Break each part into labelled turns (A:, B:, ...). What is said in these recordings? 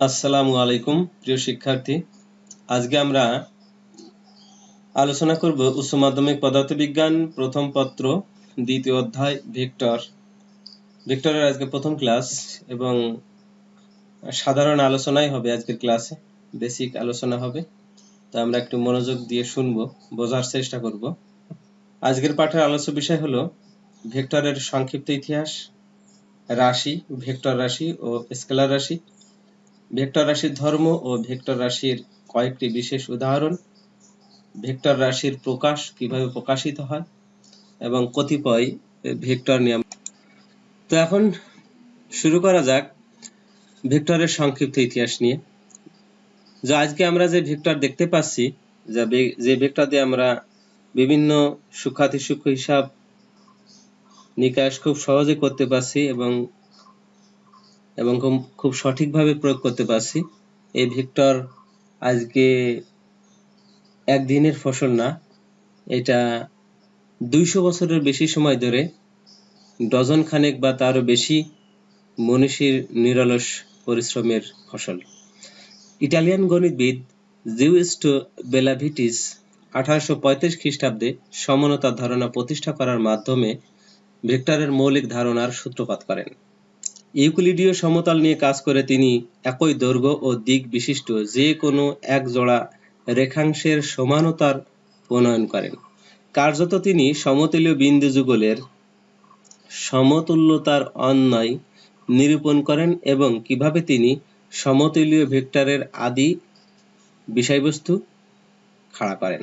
A: আসসালামু আলাইকুম, প্রিয় শিক্ষার্থী। আজকে আমরা আলোচনা করব উচ্চ মাধ্যমিক পদার্থবিজ্ঞান প্রথম পত্র, দ্বিতীয় অধ্যায়, ভেক্টর। ভেক্টরের আজকে প্রথম ক্লাস এবং সাধারণ আলোচনাই হবে আজকের ক্লাসে, বেসিক আলোচনা হবে। তো আমরা একটু মনোযোগ দিয়ে শুনব, বোঝার চেষ্টা করব। আজকের পাঠের আলোচ্য বিষয় হলো ভেক্টরের সংক্ষিপ্ত ইতিহাস, রাশি, ভেক্টর রাশি ও স্কেলার রাশি। ভেক্টর রাশির ধর্ম ও ভেক্টর রাশির কয়েকটি বিশেষ উদাহরণ। ভেক্টর রাশির প্রকাশ কীভাবে প্রকাশিত হয় এবং কতিপয় ভেক্টর নিয়ম। তো এখন শুরু করা যাক ভেক্টরের সংক্ষিপ্ত ইতিহাস নিয়ে। যা আজকে আমরা যে ভেক্টর দেখতে পাচ্ছি, যা যে ভেক্টর দিয়ে আমরা বিভিন্ন সূক্ষাতি সূক্ষ্ম হিসাব নিকাশ খুব সহজে করতে পারছি এবং এবং খুব সঠিকভাবে প্রয়োগ করতে পারছি। এই ভিক্টর আজকে একদিনের ফসল না, এটা দুইশো বছরের বেশি সময় ধরে ডজন খানেক বা তারও বেশি মনীষীর নিরলস পরিশ্রমের ফসল। ইটালিয়ান গণিতবিদ জিউস্টো বেলাভিটিস আঠারোশো পঁয়ত্রিশ খ্রিস্টাব্দে সমানতার ধারণা প্রতিষ্ঠা করার মাধ্যমে ভেক্টরের মৌলিক ধারণার সূত্রপাত করেন। ইউক্লিডীয় সমতল নিয়ে কাজ করে তিনি একই দৈর্ঘ্য ও দিক বিশিষ্ট, যে কোনো এক জোড়া রেখাংশের সমানতার প্রণয়ন করেন। কার্যত তিনি সমতুল্য বিন্দু যুগলের সমতুল্যতার অন্যায় নিরূপণ করেন এবং কীভাবে তিনি সমতুল্য ভেক্টরের আদি বিষয়বস্তু খাড়া করেন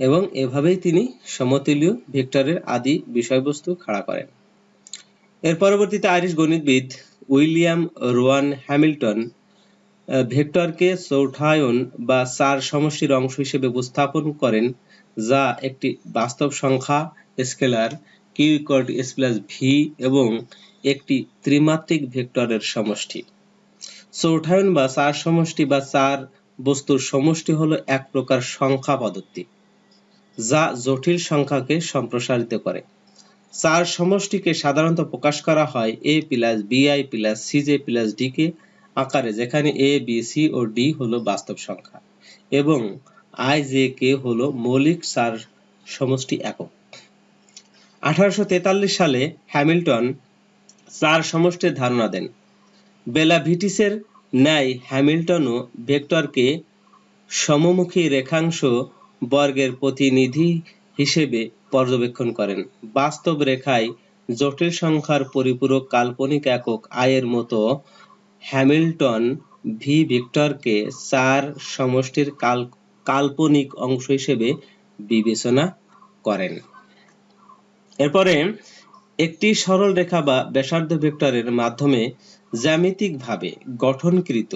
A: এবং এভাবেই তিনি সমতুল্য ভেক্টরের আদি বিষয়বস্তু খাড়া করেন। এর পরবর্তীতে আইরিশ গণিতবিদ উইলিয়াম রোয়ান হ্যামিল্টন ভেক্টরকে চৌঠায়ন বা চার সমষ্টির অংশ হিসেবে উপস্থাপন করেন, যা একটি বাস্তব সংখ্যা, scalar Q S plus V এবং একটি ত্রিমাত্রিক ভেক্টরের সমষ্টি। চৌঠায়ন বা চার সমষ্টি বা চার বস্তুর সমষ্টি হলো এক প্রকার সংখ্যা পদ্ধতি, যা জটিল সংখ্যাকে সম্প্রসারিত করে। চার সমষ্টিকে সাধারণত প্রকাশ করা হয় A plus BI plus CJ plus D K আকারে, যেখানে এ বি সি ও ডি হলো বাস্তব সংখ্যা এবং আই জে কে হলো মৌলিক চার সমষ্টি একক। আঠারোশো তেতাল্লিশ সালে হ্যামিল্টন চার সমষ্টির ধারণা দেন। বেলা ভিটিসের ন্যায় হ্যামিল্টনও ভেক্টরকে সমমুখী রেখাংশ বর্গের প্রতিনিধি হিসেবে পর্যবেক্ষণ করেন। বাস্তব রেখায় জটিল সংখ্যার পরিপূরক কাল্পনিক একক আয়ের মতো হ্যামিল্টন ভি ভিক্টরকে চার সমষ্টির কাল্পনিক অংশ হিসেবে বিবেচনা করেন। এরপরে একটি সরল রেখা বা ব্যাসার্ধ ভেক্টরের মাধ্যমে জ্যামিতিকভাবে গঠনকৃত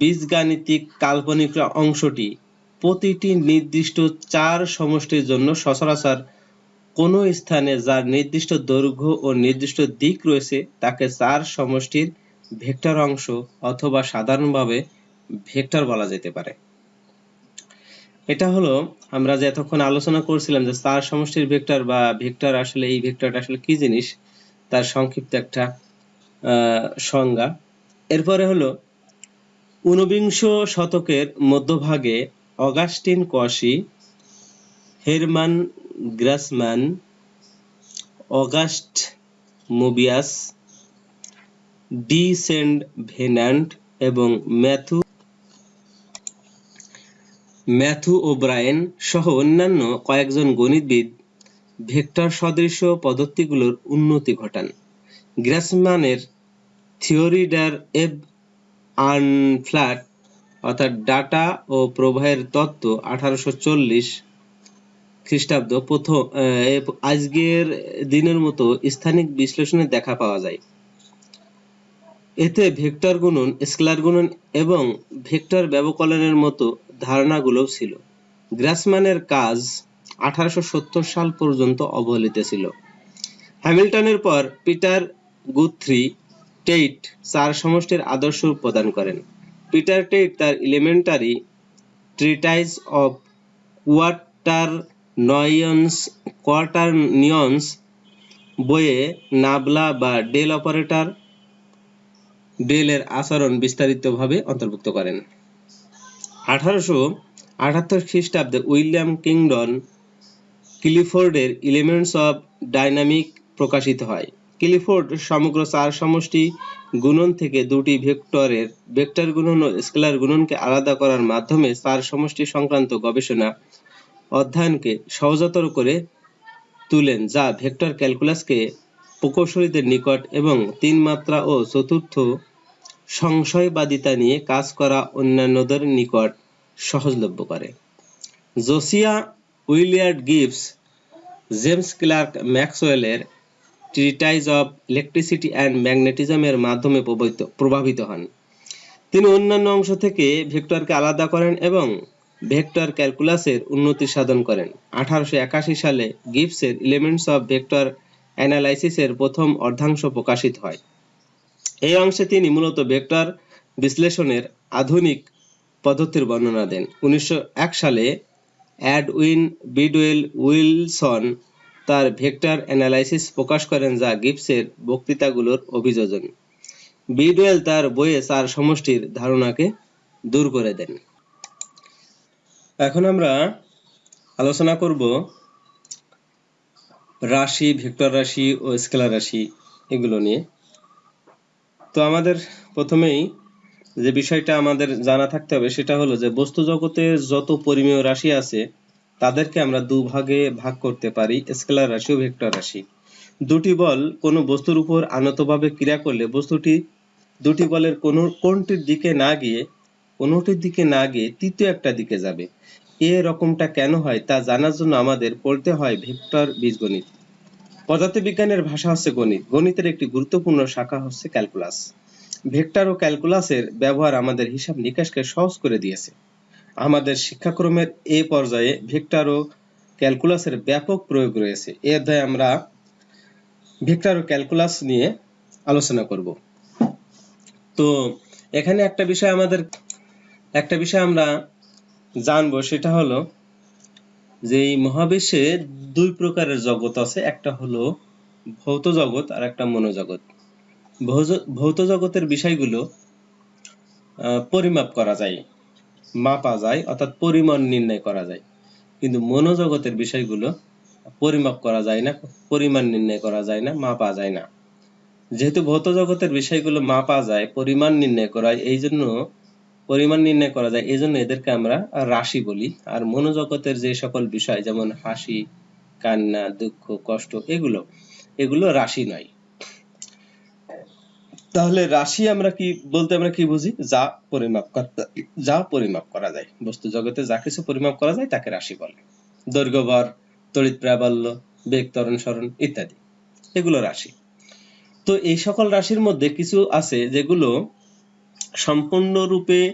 A: বীজগাণিতিক কাল্পনিক অংশটি প্রতিটি নির্দিষ্ট চার সমষ্টির জন্য সচরাচর কোনো স্থানে যার নির্দিষ্ট দৈর্ঘ্য ও নির্দিষ্ট দিক রয়েছে, তাকে চার সমষ্টির ভেক্টর অংশ অথবা সাধারণভাবে ভেক্টর বলা যেতে পারে। এটা হলো, আমরা যে এতক্ষণ আলোচনা করছিলাম যে চার সমষ্টির ভেক্টর বা ভেক্টর আসলে, এই ভেক্টরটা আসলে কি জিনিস, তার সংক্ষিপ্ত একটা সংজ্ঞা। এরপরে হলো, ঊনবিংশ শতকের মধ্যভাগে Augustin Cauchy Hermann Grassmann, August Mobius, de Saint Venant এবং ম্যাথু ম্যাথু ওব্রায়েন সহ অন্যান্য কয়েকজন গণিতবিদ ভেক্টর সদৃশ পদ্ধতিগুলোর উন্নতি ঘটান। গ্রাসম্যানের থিওরি ডার এব আনফ্ল্যাট অর্থাৎ ডাটা ও প্রবাহের তত্ত্ব আঠারোশো চল্লিশ খ্রিস্টাব্দ প্রথম আজকের দিনের মতো স্থানিক বিশ্লেষণে দেখা পাওয়া যায়। এতে ভেক্টর গুণন, স্কেলার গুণন এবং ভেক্টর ব্যবকলনের মতো ধারণাগুলোও ছিল। গ্রাসম্যানের কাজ আঠারোশো সত্তর সাল পর্যন্ত অবহেলিত ছিল। হ্যামিল্টনের পর পিটার গুথ্রি টেইট চার সমষ্টির আদর্শ প্রদান করেন। পিটার টেট তার of quaternions quaternions বইয়ে নাবলা বা ডেল অপারেটর ডেলের আচরণ বিস্তারিতভাবে অন্তর্ভুক্ত করেন। আঠারোশো আটাত্তর খ্রিস্টাব্দে উইলিয়াম কিংডন ক্লিফোর্ডের এলিমেন্টস অফ ডাইনামিক প্রকাশিত হয়। ক্লিফোর্ড সমগ্র চার সমষ্টি গুণন থেকে দুটি ভেক্টরের, ভেক্টর গুণন ও স্কেলার গুণনকে আলাদা করার মাধ্যমে চার সমষ্টি সংক্রান্ত গবেষণা অধ্যয়নকে সহজতর করে তুলেন, যা ভেক্টর ক্যালকুলাসকে প্রকৌশলীদের নিকট এবং তিন মাত্রা ও চতুর্থ সংশয়বাদিতা নিয়ে কাজ করা অন্যান্যদের নিকট সহজলভ্য করে। Josiah Willard Gibbs, James Clerk ম্যাক্সওয়েলের ট্রিটাইজ অফ ইলেকট্রিসিটি অ্যান্ড ম্যাগনেটিজমের মাধ্যমে প্রভাবিত হন। তিনি অন্যান্য অংশ থেকে ভেক্টরকে আলাদা করেন এবং ভেক্টর ক্যালকুলাসের উন্নতি সাধন করেন। আঠারোশো একাশি সালে গিবসের এলিমেন্টস অফ ভেক্টর অ্যানালাইসিসের প্রথম অর্ধাংশ প্রকাশিত হয়। এই অংশে তিনি মূলত ভেক্টর বিশ্লেষণের আধুনিক পদ্ধতির বর্ণনা দেন। উনিশশো এক সালে অ্যাডউইন বিডওয়েল উইলসন তার ভেক্টর অ্যানালাইসিস প্রকাশ করেন যা গিবসের বক্তৃতাগুলোর অভিযোজন। বিডওয়েল তার বইয়ে চার সমষ্টির ধারণাকে দূর করে দেন। এখন আমরা আলোচনা করব রাশি, ভেক্টর রাশি ও স্কেলার রাশি এগুলো নিয়ে। তো আমাদের প্রথমেই যে বিষয়টা আমাদের জানা থাকতে হবে সেটা হলো যে বস্তু জগতের যত পরিমেয় রাশি আছে তাদেরকে আমরা দুভাগে ভাগ করতে পারি, স্কেলার রাশি ও ভেক্টর রাশি। দুটি বল কোনো বস্তুর উপর আনতভাবে ক্রিয়া করলে বস্তুটি দুটি বলের কোনো কোনটির দিকে না গিয়ে, কোনোটির দিকে না গিয়ে তৃতীয় একটা দিকে যাবে। এ রকমটা কেন হয় তা জানার জন্য আমাদের পড়তে হয় ভেক্টর বীজগণিত পদার্থবিজ্ঞানের ভাষা হচ্ছে গণিত। গণিতের একটি গুরুত্বপূর্ণ শাখা হচ্ছে ক্যালকুলাস। ভেক্টর ও ক্যালকুলাসের ব্যবহার আমাদের হিসাব নিকাশকে সহজ করে দিয়েছে। আমাদের শিক্ষাক্রমের এ পর্যায়ে ভেক্টর ও ক্যালকুলাসের ব্যাপক প্রয়োগ রয়েছে। এ অধ্যায়ে আমরা ভেক্টর ও ক্যালকুলাস নিয়ে আলোচনা করব। তো এখানে একটা বিষয় আমাদের, একটা বিষয় আমরা জানব, সেটা হলো যে এই মহাবিশ্বে দুই প্রকারের জগৎ আছে। একটা হলো ভৌত জগৎ আর একটা মনোজগৎ। ভৌত জগতের বিষয়গুলো পরিমাপ করা যায়। মাপা যায়, অর্থাৎ পরিমাণ নির্ণয় করা যায়। কিন্তু মনোজগতের বিষয়গুলো পরিমাপ করা যায় না, পরিমাণ নির্ণয় করা যায় না, মাপা যায় না। যেহেতু ভৌত জগতের বিষয়গুলো মাপা যায়, পরিমাণ নির্ণয় করা এই জন্য পরিমাণ নির্ণয় করা যায় এই জন্য এদেরকে আমরা রাশি বলি। আর মনোজগতের যে সকল বিষয়, যেমন হাসি, কান্না, দুঃখ, কষ্ট, এগুলো এগুলো রাশি নয়। তাহলে রাশি আমরা কি বলতে আমরা কি বুঝি? যা পরিমাপ যা পরিমাপ করা যায়। বস্তু জগতে যা কিছু পরিমাপ করা যায় তাকে রাশি বলে। দৈর্ঘ্য তড়িৎ প্রাবল্য, বেগ, ত্বরণ সরণ ইত্যাদি। এগুলো রাশি। তো এই সকল রাশির মধ্যে কিছু আছে যেগুলো সম্পূর্ণরূপে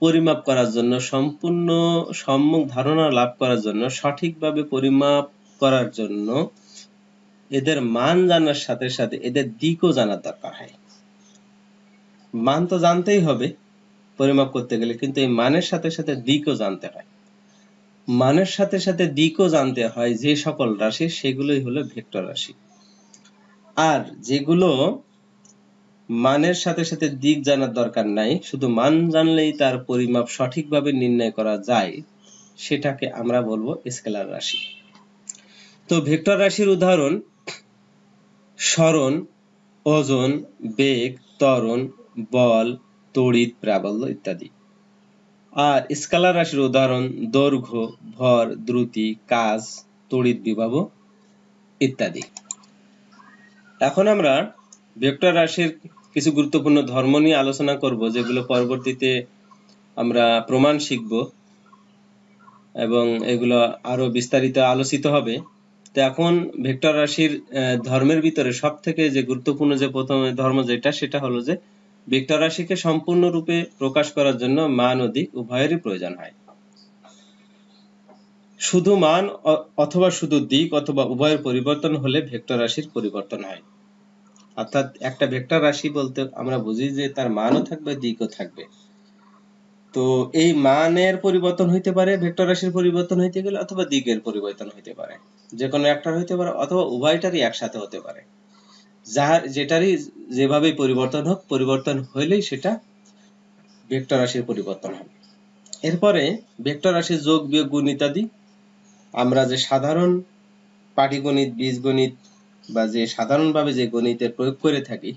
A: পরিমাপ করার জন্য, সম্পূর্ণ সম্যক ধারণা লাভ করার জন্য, সঠিকভাবে পরিমাপ করার জন্য এদের মান জানার সাথে সাথে এদের দিকও জানার দরকার হয়। মান তো জানতেই হবে, পরিমাপ করতে গেলে, কিন্তু এই মানের সাথে সাথে দিকও জানতে হয়। মানের সাথে সাথে দিকও জানতে হয় যে সকল রাশি, সেগুলোই হলো ভেক্টর রাশি। আর যেগুলো মানের সাথে সাথে দিক জানার দরকার নাই, শুধু মান জানলেই তার পরিমাপ সঠিকভাবে নির্ণয় করা যায়, সেটাকে আমরা বলব স্কেলার রাশি। তো ভেক্টর রাশির উদাহরণ সরণ ওজন, বেগ, ত্বরণ বল, তড়িৎ প্রাবল্য ইত্যাদি। আর স্কেলার রাশির উদাহরণ, দৈর্ঘ্য, ভর, দ্রুতি, কাজ, তড়িৎ বিভব ইত্যাদি। এখন আমরা ভেক্টর রাশির কিছু গুরুত্বপূর্ণ ধর্ম নিয়ে আলোচনা করব, যেগুলো পরবর্তীতে আমরা প্রমাণ শিখব এবং এগুলো আরও বিস্তারিত আলোচিত হবে। তো এখন ভেক্টর রাশির ধর্মের ভিতরে সব থেকে যে গুরুত্বপূর্ণ যে প্রথম ধর্ম যেটা, সেটা হলো যে ভেক্টর রাশিকে সম্পূর্ণরূপে প্রকাশ করার জন্য মান ও দিক উভয়েরই প্রয়োজন হয়। শুধু মান অথবা শুধু দিক অথবা উভয়ের পরিবর্তন হলে ভেক্টর রাশির পরিবর্তন হয়। অর্থাৎ একটা ভেক্টর রাশি বলতে আমরা বুঝি যে তার মানও থাকবে, দিকও থাকবে। তো এই মানের পরিবর্তন হইতে পারে, ভেক্টর রাশির পরিবর্তন হইতে গেলে অথবা দিকের পরিবর্তন হইতে পারে। যে কোনো একটার হইতে পারে অথবা উভয়টারই একসাথে হতে পারে। যাহার যেটারই যেভাবে পরিবর্তন হোক, পরিবর্তন হইলেই সেটা ভেক্টর রাশির পরিবর্তন হবে। এরপরে ভেক্টর রাশির যোগ, বিয়োগ, গুণ ইত্যাদি, আমরা যে সাধারণ পাটিগণিত, বীজগণিত বা যে সাধারণভাবে যে গণিতের প্রয়োগ করে থাকি,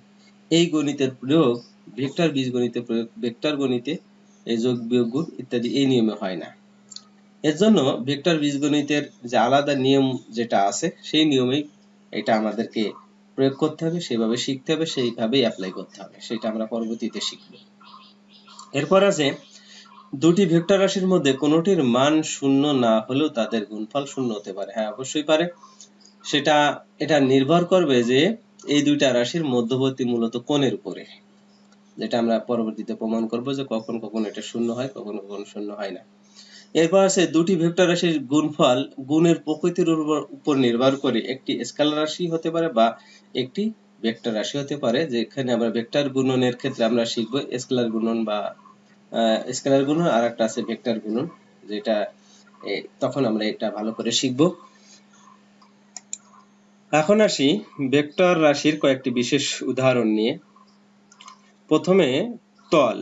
A: এই গণিতের প্রয়োগ ভেক্টর, বীজগণিতে প্রয়োগ, ভেক্টর গণিতে এই যোগ, বিয়োগ, গুণ ইত্যাদি এই নিয়মে হয় না। এর জন্য ভেক্টর, বীজগণিতের যে আলাদা নিয়ম যেটা আছে, সেই নিয়মেই এটা আমাদেরকে প্রয়োগ করতে হবে, সেভাবে শিখতে হবে, সেইভাবেই অ্যাপ্লাই করতে হবে। সেটা আমরা পরবর্তীতে শিখব। এরপর আছে, দুটি ভেক্টর রাশির মধ্যে কোনোটির মান শূন্য না হলেও তাদের গুণফল শূন্য হতে পারে। হ্যাঁ অবশ্যই পারে। সেটা, এটা নির্ভর করবে যে এই দুইটা রাশির মধ্যবর্তী মূলত কোণের উপরে, যেটা আমরা পরবর্তীতে প্রমাণ করব যে কখন কখন এটা শূন্য হয়, কখন কখন শূন্য হয় না। এরপর আছে দুটি ভেক্টর রাশির গুণফল, গুণের প্রকৃতির উপর নির্ভর করে একটি স্কেলার রাশি হতে পারে বা একটি ভেক্টর রাশি হতে পারে, যেখানে আমরা ভেক্টর গুণনের ক্ষেত্রে আমরা শিখব স্কেলার গুণন বা স্কেলার গুণন আর একটা আছে ভেক্টর গুণন, যেটা তখন আমরা এটা ভালো করে শিখব। এখন আসি ভেক্টর রাশির কয়েকটি বিশেষ উদাহরণ নিয়ে। প্রথমে, তল।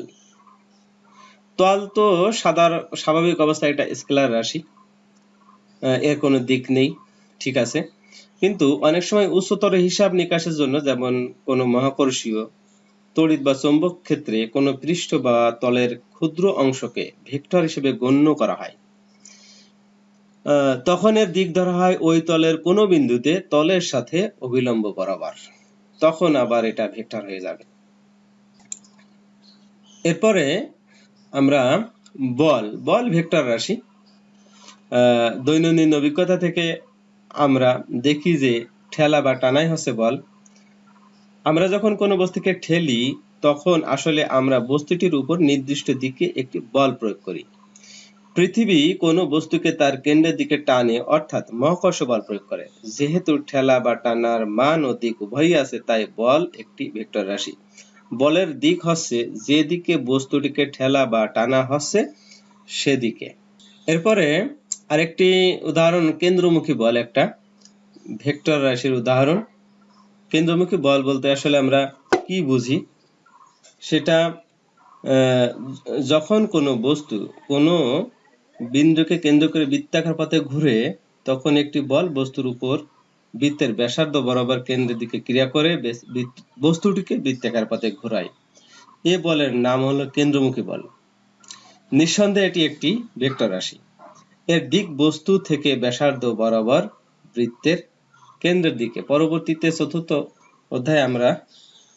A: তল তো সাধার স্বাভাবিক অবস্থায় এটা স্কেলার রাশি। এর কোনো দিক নেই, ঠিক আছে। কিন্তু অনেক সময় উচ্চতর হিসাব নিকাশের জন্য যেমন কোনো মহাকর্ষীয় তড়িৎ বা চৌম্বক ক্ষেত্রে কোনো পৃষ্ঠ বা তলের ক্ষুদ্র অংশকে ভেক্টর হিসেবে গণ্য করা হয়। তখন এর দিক ধরা হয় ওই তলের কোনো বিন্দুতে তলের সাথে অবিলম্ব বরাবর। তখন আবার এটা ভেক্টর হয়ে যাবে। এরপরে আমরা বল বল ভেক্টর রাশি। দৈনন্দিন অভিজ্ঞতা থেকে আমরা দেখি যে ঠেলা বা টানাই হচ্ছে বল। আমরা যখন কোনো বস্তুকে ঠেলি, তখন আসলে আমরা বস্তুটির উপর নির্দিষ্ট দিকে একটি বল প্রয়োগ করি। পৃথিবী কোনো বস্তুকে তার কেন্দ্রের দিকে টানে, অর্থাৎ মহাকর্ষ বল প্রয়োগ করে। যেহেতু ঠেলা বা টানার মান ও দিক উভয়ই আছে, তাই বল একটি ভেক্টর রাশি। বলের দিক হচ্ছে যেদিকে বস্তুটিকে ঠেলা বা টানা হচ্ছে, সেদিকে। এরপরে আরেকটি উদাহরণ, কেন্দ্রমুখী বল একটা, ভেক্টর রাশির উদাহরণ। কেন্দ্রমুখী বল বলতে আসলে আমরা কি বুঝি? সেটা যখন কোনো বস্তু, কোনো বিন্দুকে কেন্দ্র করে বৃত্তাকার পথে ঘুরে, তখন একটি বল বস্তুর উপর বৃত্তের ব্যাসার্ধ বরাবর কেন্দ্রের দিকে ক্রিয়া করে বস্তুটিকে বৃত্তাকার পথে ঘোরায়। এ বলের নাম হলো কেন্দ্রমুখী বল। নিঃসন্দেহে এটি একটি ভেক্টর রাশি। এর দিক বস্তু থেকে ব্যাসার্ধ বরাবর বৃত্তের কেন্দ্রের দিকে। পরবর্তীতে চতুর্থ অধ্যায়ে আমরা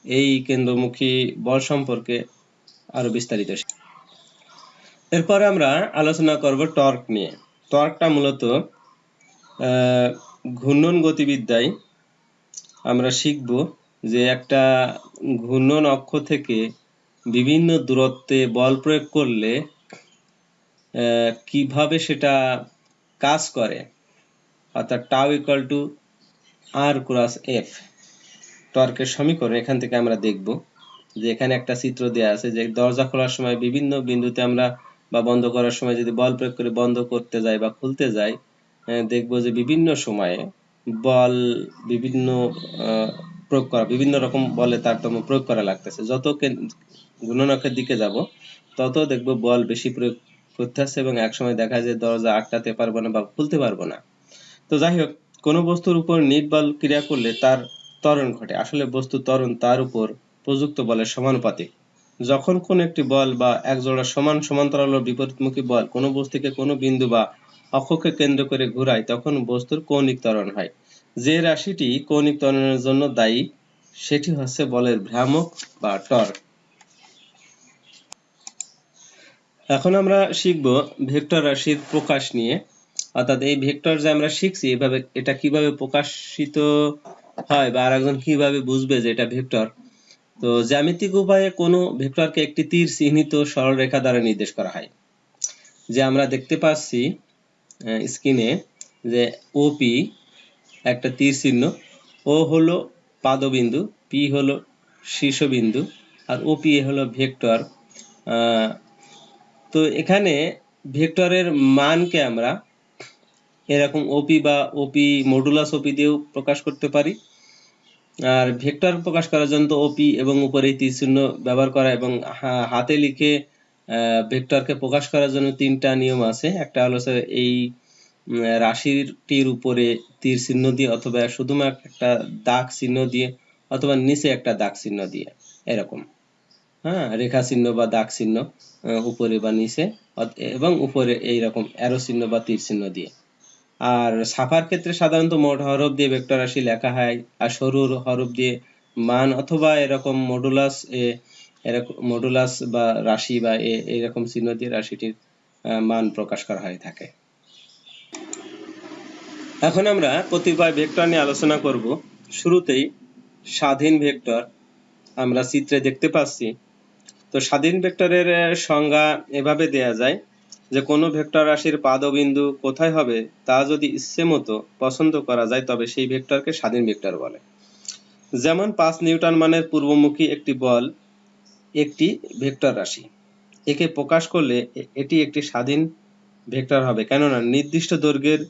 A: এই কেন্দ্রমুখী বল সম্পর্কে আরও বিস্তারিত এরপরে আমরা আলোচনা করব টর্ক নিয়ে। টর্কটা মূলত ঘূর্ণন গতিবিদ্যায় আমরা শিখব যে একটা ঘূর্ণন অক্ষ থেকে বিভিন্ন দূরত্বে বল প্রয়োগ করলে কীভাবে সেটা কাজ করে? অর্থাৎ tau equal to R cross F টর্কের সমীকরণ এখান থেকে আমরা দেখব যে এখানে একটা চিত্র দেওয়া আছে যে দরজা খোলার সময় বিভিন্ন বিন্দুতে আমরা বা বন্ধ করার সময় যদি বল প্রয়োগ করে বন্ধ করতে যাই বা খুলতে যাই দেখব যে বিভিন্ন সময়ে বল বিভিন্ন প্রয়োগ করা, বিভিন্ন রকম বলে তারতম্য প্রয়োগ করা লাগতেছে। যত গুণনকের দিকে যাব, তত দেখব বল বেশি প্রয়োগ করতে আসছে এবং একসময় দেখা যায় দরজা আটকাতে পারব না বা খুলতে পারব না। তো যাই হোক, কোনো বস্তুর উপর নিট বল ক্রিয়া করলে তার ত্বরণ ঘটে। আসলে বস্তু ত্বরণ তার উপর প্রযুক্ত বলের সমানুপাতিক। যখন কোন একটি বল বা এক জোড়া সমান সমান্তরাল বিপরীতমুখী বল কোনো বস্তুকে কোনো বিন্দু বা অক্ষকে কেন্দ্র করে ঘুরায়, তখন বস্তুর কৌণিক ত্বরণ হয়। যে রাশিটি কৌণিক ত্বরণের জন্য দায়ী, সেটি হচ্ছে বলের ভ্রামক বা টর্ক এখন আমরা শিখব ভেক্টর রাশির প্রকাশ নিয়ে। অর্থাৎ এই ভেক্টর যে আমরা শিখছি, এভাবে এটা কীভাবে প্রকাশিত হয় বা আরেকজন কীভাবে বুঝবে যে এটা ভেক্টর? তো জ্যামিতিক উপায়ে কোনো ভেক্টরকে একটি তীর চিহ্নিত সরলরেখা দ্বারা নির্দেশ করা হয়। যে আমরা দেখতে পাচ্ছি স্ক্রিনে যে ওপি একটা তীর চিহ্ন ও হলো পাদবিন্দু পি হলো শীর্ষবিন্দু, আর ওপি হলো ভেক্টর। তো এখানে ভেক্টরের মানকে আমরা এরকম ওপি বা ওপি মডুলাস ওপি দিয়েও প্রকাশ করতে পারি। আর ভেক্টর প্রকাশ করার জন্য ওপি এবং উপরে তীর চিহ্ন ব্যবহার করা এবং হাতে লিখে ভেক্টরকে প্রকাশ করার জন্য তিনটা নিয়ম আছে। একটা হলো স্যার এই রাশিটির উপরে তীর চিহ্ন দিয়ে অথবা শুধুমাত্র একটা দাগ চিহ্ন দিয়ে অথবা নিচে একটা দাগ চিহ্ন দিয়ে, এরকম। হ্যাঁ রেখা চিহ্ন বা দাগ চিহ্ন উপরে বা নিচে এবং উপরে এইরকম অ্যারো চিহ্ন বা তীর চিহ্ন দিয়ে। আর ছাপার ক্ষেত্রে সাধারণত মোট হরফ দিয়ে ভেক্টর রাশি লেখা হয়, আর সরু হরফ দিয়ে মান অথবা এরকম মডুলাস এরকম মডুলাস বা রাশি বা এরকম চিহ্ন দিয়ে রাশিটির মান প্রকাশ করা হয়ে থাকে। এখন আমরা কতিপয় ভেক্টর নিয়ে আলোচনা করব। শুরুতেই স্বাধীন ভেক্টর আমরা চিত্রে দেখতে পাচ্ছি। তো স্বাধীন ভেক্টরের সংজ্ঞা এভাবে দেয়া যায় যে কোনো ভেক্টর রাশির পাদবিন্দু কোথায় হবে তা যদি ইচ্ছে মতো পছন্দ করা যায়, তবে সেই ভেক্টরকে স্বাধীন ভেক্টর বলে। যেমন পাঁচ নিউটন মানের পূর্বমুখী একটি বল একটি ভেক্টর রাশি। একে প্রকাশ করলে এটি একটি স্বাধীন ভেক্টর হবে। কেননা নির্দিষ্ট দৈর্ঘ্যের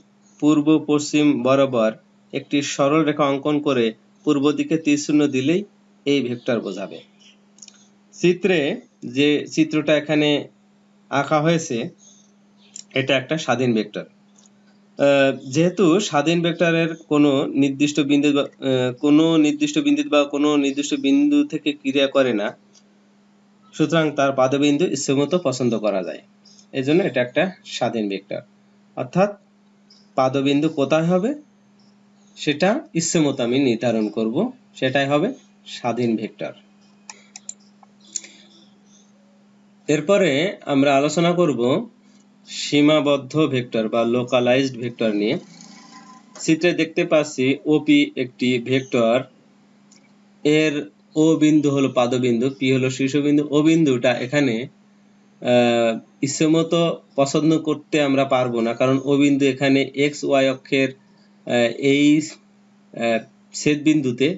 A: পূর্ব, পশ্চিম বরাবর একটি সরল রেখা অঙ্কন করে পূর্ব দিকে তীরচিহ্ন দিলেই এই ভেক্টর বোঝাবে। চিত্রে যে চিত্রটা এখানে আঁকা হয়েছে, এটা একটা স্বাধীন ভেক্টর। যেহেতু স্বাধীন ভেক্টরের কোনো নির্দিষ্ট বিন্দু কোনো নির্দিষ্ট বিন্দু বা কোনো নির্দিষ্ট বিন্দু থেকে ক্রিয়া করে না সুতরাং তার পাদবিন্দু ইচ্ছেমতো পছন্দ করা যায়। এজন্য এটা একটা স্বাধীন ভেক্টর। অর্থাৎ পাদবিন্দু কোথায় হবে? সেটা ইচ্ছেমতো আমি নির্ধারণ করব। সেটাই হবে স্বাধীন ভেক্টর। এরপরে আমরা আলোচনা করব সীমাবদ্ধ ভেক্টর বা লোকালাইজড ভেক্টর নিয়ে। চিত্রে দেখতে পাচ্ছি ওপি একটি ভেক্টর। এর ও বিন্দু হলো পাদবিন্দু, পি হলো শীর্ষবিন্দু। ও বিন্দুটা এখানে ইচ্ছেমতো পছন্দ করতে আমরা পারব না, কারণ ও বিন্দু এখানে এক্স, ওয়াই অক্ষের এই ছেদ বিন্দুতে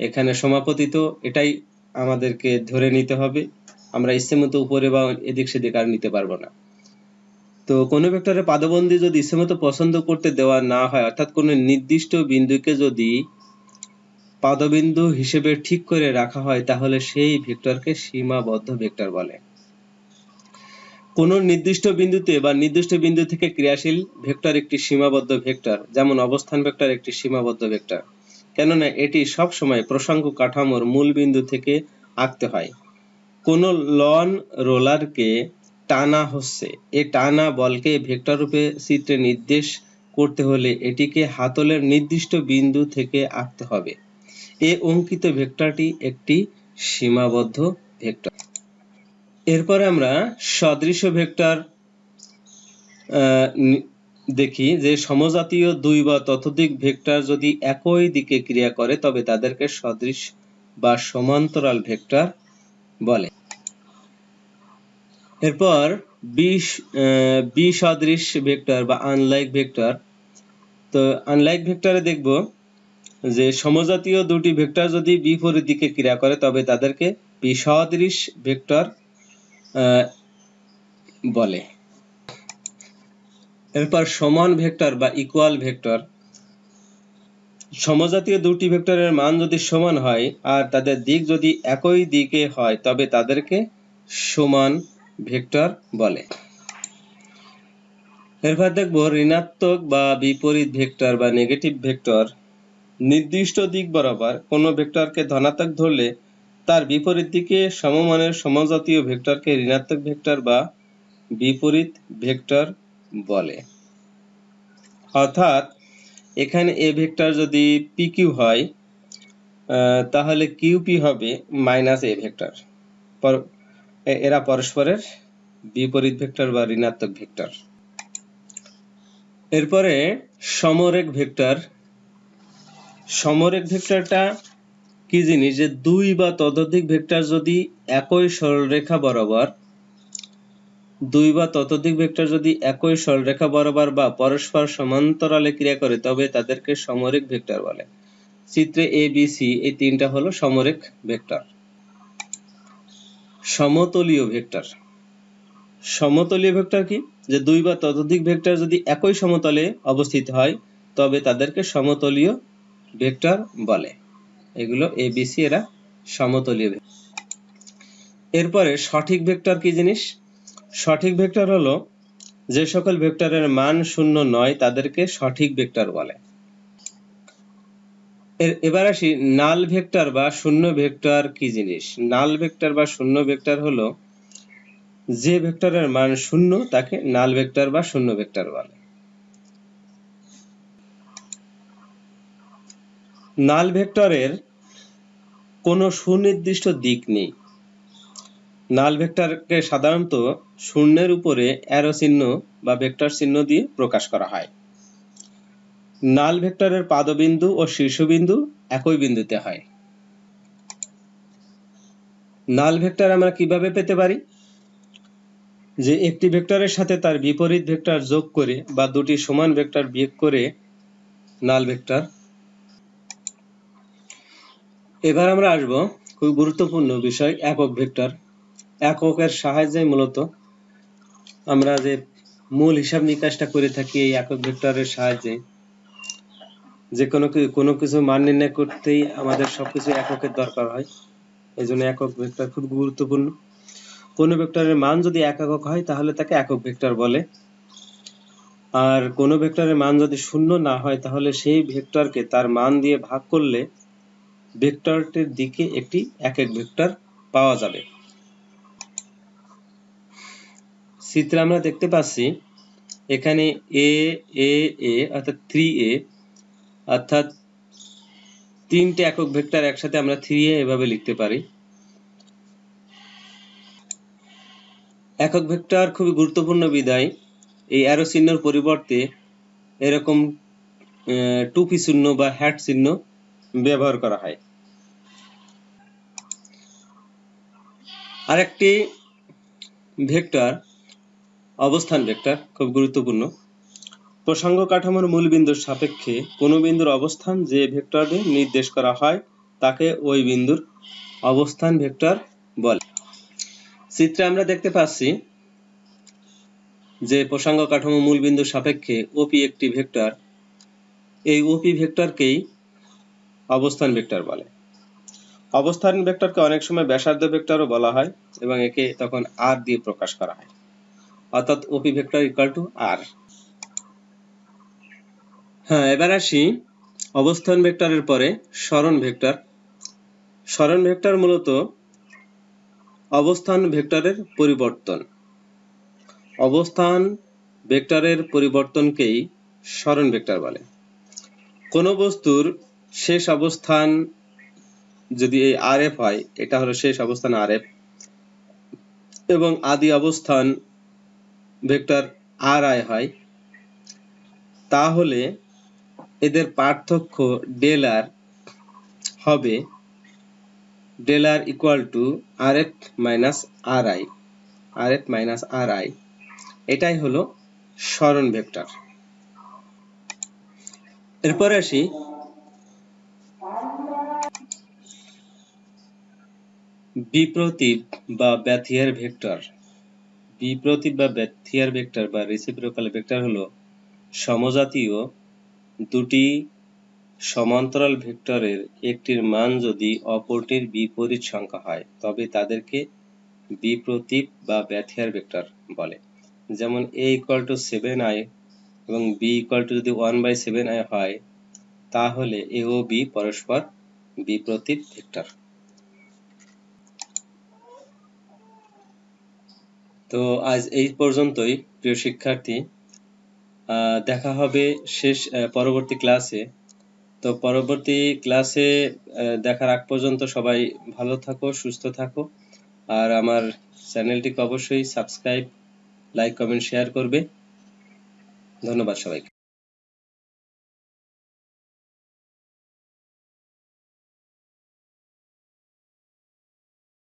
A: এখানে সমাপতিত। এটাই আমাদেরকে ধরে নিতে হবে। আমরা ইচ্ছেমতো উপরে বা এদিক সেদিক আর নিতে পারব না। তো কোনো ভেক্টরের পাদবন্ধী যদি ইচ্ছেমতো পছন্দ করতে দেওয়া না হয়, অর্থাৎ কোনো নির্দিষ্ট বিন্দুকে যদি পাদবিন্দু হিসেবে ঠিক করে রাখা হয়, তাহলে সেই ভেক্টরকে সীমাবদ্ধ ভেক্টর বলে। কোনো নির্দিষ্ট বিন্দুতে বা নির্দিষ্ট বিন্দু থেকে ক্রিয়াশীল ভেক্টর একটি সীমাবদ্ধ ভেক্টর, যেমন অবস্থান ভেক্টর একটি সীমাবদ্ধ ভেক্টর। কেননা এটি সব সময় প্রসঙ্গ কাঠামোর মূল বিন্দু থেকে আঁকতে হয়। কোন লন রোলারকে টানা হচ্ছে। এই টানা বলকে ভেক্টর রূপে চিত্রে নির্দেশ করতে হলে এটিকে হাতলের নির্দিষ্ট বিন্দু থেকে আঁকতে হবে। এ অঙ্কিত ভেক্টরটি একটি সীমাবদ্ধ ভেক্টর। এরপরে আমরা সদৃশ ভেক্টর দেখি যে সমজাতীয় দুই বা ততোধিক ভেক্টর যদি একই দিকে ক্রিয়া করে, তবে তাদেরকে সদৃশ বা সমান্তরাল ভেক্টর বলে। এরপর বিশ বিসদৃশ ভেক্টর বা আনলাইক ভেক্টর। তো আনলাইক ভেক্টরে দেখব। যে সমজাতীয় দুটি ভেক্টর যদি বিপরীত দিকে ক্রিয়া করে, তবে তাদেরকে বিসদৃশ ভেক্টর বলে। এরপর সমান ভেক্টর বা ইকুয়াল ভেক্টর। সমজাতীয় দুটি ভেক্টরের মান যদি সমান হয় আর তাদের দিক যদি একই দিকে হয়, তবে তাদেরকে সমান ভেক্টর বলে। এরপর দেখব ঋণাত্মক বা বিপরীত ভেক্টর বা নেগেটিভ ভেক্টর। নির্দিষ্ট দিক বরাবর কোনো ভেক্টরকে ধনাত্মক ধরলে তার বিপরীত দিকে সমমানের সমজাতীয় ভেক্টরকে ঋণাত্মক ভেক্টর বা বিপরীত ভেক্টর বলে। অর্থাৎ এখানে এ ভেক্টর যদি পি কিউ হয় তাহলে কিউপি হবে মাইনাস এ ভেক্টর। এরা পরস্পরের বিপরীত ভেক্টর বা ঋণাত্মক ভেক্টর। এরপরে সমরেখ ভেক্টর সমরেখ ভেক্টরটা কি জিনিস? যে দুই বা ততোধিক ভেক্টর যদি একই সরলরেখা বরাবর, দুই বা ততোধিক ভেক্টর যদি একই সরলরেখা বরাবর বা পরস্পর সমান্তরালে ক্রিয়া করে, তবে তাদেরকে সমরেখ ভেক্টর বলে। চিত্রে এ বি সি এই তিনটা হলো সমরেখ ভেক্টর। সমতলীয় ভেক্টর। সমতলীয় ভেক্টর কি? যে দুই বা ততোধিক ভেক্টর যদি একই সমতলে অবস্থিত হয়, তবে তাদেরকে সমতলীয় ভেক্টর বলে। এগুলো এ এরা সমতলীয় এরপরে সঠিক ভেক্টর কি জিনিস? সঠিক ভেক্টর হলো যে সকল ভেক্টরের মান শূন্য নয়, তাদেরকে সঠিক ভেক্টর বলে। এবার আসি, নাল ভেক্টর বা শূন্য ভেক্টর কি জিনিস? নাল ভেক্টর বা শূন্য ভেক্টর হলো যে ভেক্টরের মান শূন্য, তাকে নাল ভেক্টর বা শূন্য ভেক্টর বলে। নাল ভেক্টরের কোনো সুনির্দিষ্ট দিক নেই। নাল ভেক্টরকে সাধারণত শূন্যের উপরে অ্যারো চিহ্ন বা ভেক্টর চিহ্ন দিয়ে প্রকাশ করা হয়। নাল ভেক্টরের পাদবিন্দু ও শীর্ষবিন্দু একই বিন্দুতে হয়। নাল ভেক্টর আমরা কীভাবে পেতে পারি? যে একটি ভেক্টরের সাথে তার বিপরীত ভেক্টর যোগ করে বা দুটি সমান ভেক্টর বিয়োগ করে নাল ভেক্টর এবার আমরা আসব খুব গুরুত্বপূর্ণ বিষয়, একক ভেক্টর। এককের সাহায্যে মূলত আমরা যে মূল হিসাব নিকাশটা করে থাকি এই একক ভেক্টরের সাহায্যে, যে কোনো কোনো কিছু মান নির্ণয় করতেই আমাদের সবকিছু এককের দরকার হয়। এই জন্য একক ভেক্টর খুব গুরুত্বপূর্ণ। কোনো ভেক্টরের মান যদি এক একক হয়, তাহলে তাকে একক ভেক্টর বলে। আর কোনো ভেক্টরের মান যদি শূন্য না হয়, তাহলে সেই ভেক্টরকে তার মান দিয়ে ভাগ করলে ভেক্টরটির দিকে একটি একক ভেক্টর পাওয়া যাবে। চিত্রে আমরা দেখতে পাচ্ছি, এখানে এ এ এ অর্থাৎ থ্রি এ অর্থাৎ তিনটে একক ভেক্টর একসাথে আমরা থ্রি এ এভাবে লিখতে পারি। একক ভেক্টর খুবই গুরুত্বপূর্ণ বিধায় এই অ্যারো চিহ্নর পরিবর্তে এরকম টুপি চিহ্ন বা হ্যাট চিহ্ন ব্যবহার করা হয়। আরেকটি ভেক্টর, অবস্থান ভেক্টর, খুব গুরুত্বপূর্ণ। প্রসঙ্গ কাঠামোর মূল বিন্দুর সাপেক্ষে কোনো বিন্দুর অবস্থান যে ভেক্টর দিয়ে নির্দেশ করা হয়, তাকে ওই বিন্দুর অবস্থান ভেক্টর বলে। চিত্রে আমরা দেখতে পাচ্ছি যে প্রসঙ্গ কাঠামো মূল বিন্দুর সাপেক্ষে ওপি একটি ভেক্টর। এই ওপি ভেক্টরকেই অবস্থান ভেক্টর বলে। অবস্থান ভেক্টরকে অনেক সময় ব্যাসার্ধ ভেক্টরও বলা হয় এবং একে তখন আর দিয়ে প্রকাশ করা হয়। অর্থাৎ OP vector equal to R হ্যাঁ এবার আসি অবস্থান ভেক্টরের পরে সরণ ভেক্টর। সরণ ভেক্টর মূলত অবস্থান ভেক্টরের পরিবর্তন। অবস্থান ভেক্টরের পরিবর্তনকেই সরণ ভেক্টর বলে। কোনো বস্তুর শেষ অবস্থান যদি এই আর এফ হয়, এটা হলো শেষ অবস্থান আর এফ এবং আদি অবস্থান ভেক্টর আর আই হয়। তাহলে এদের পার্থক্য ডেল আর হবে del R equal to R F minus R I. R F minus R I. এটাই হলো সরণ ভেক্টর। এরপরে আসি বিপ্রতীপ বা ব্যাথিয়ার ভেক্টর। বিপ্রতীপ বা ব্যাথিয়ার ভেক্টর বা রেসিপ্রোকাল ভেক্টর হলো সমজাতীয় দুটি সমান্তরাল ভেক্টরের একটির মান যদি অপরটির বিপরীত সংখ্যা হয়, তবে তাদেরকে বিপ্রতীপ বা ব্যাথিয়ার ভেক্টর বলে। যেমন A equal to seven I এবং বি ইকুয়াল টু যদি ওয়ান বাই সেভেন আই হয়, তাহলে এ ও বি পরস্পর বিপ্রতীপ ভেক্টর। তো আজ এই পর্যন্তই, প্রিয় শিক্ষার্থী। দেখা হবে শেষ পরবর্তী ক্লাসে। তো পরবর্তী ক্লাসে দেখার আগ পর্যন্ত সবাই ভালো থাকো, সুস্থ থাকো। আর আমার চ্যানেলটিকে অবশ্যই সাবস্ক্রাইব, লাইক, কমেন্ট, শেয়ার করবে। ধন্যবাদ সবাইকে।